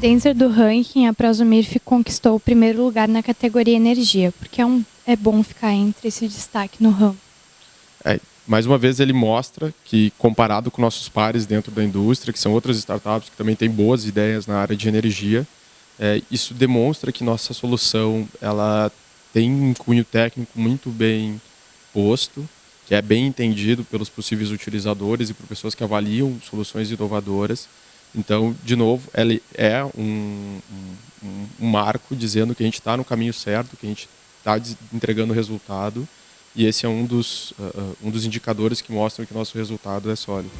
Dentro do ranking, a Prosumirf conquistou o primeiro lugar na categoria energia, porque é, um, é bom ficar entre esse destaque no ramo. É, mais uma vez ele mostra que comparado com nossos pares dentro da indústria, que são outras startups que também têm boas ideias na área de energia, é, isso demonstra que nossa solução ela tem um cunho técnico muito bem posto, que é bem entendido pelos possíveis utilizadores e por pessoas que avaliam soluções inovadoras então, de novo, ele é um, um, um marco dizendo que a gente está no caminho certo, que a gente está entregando resultado, e esse é um dos, uh, um dos indicadores que mostram que nosso resultado é sólido.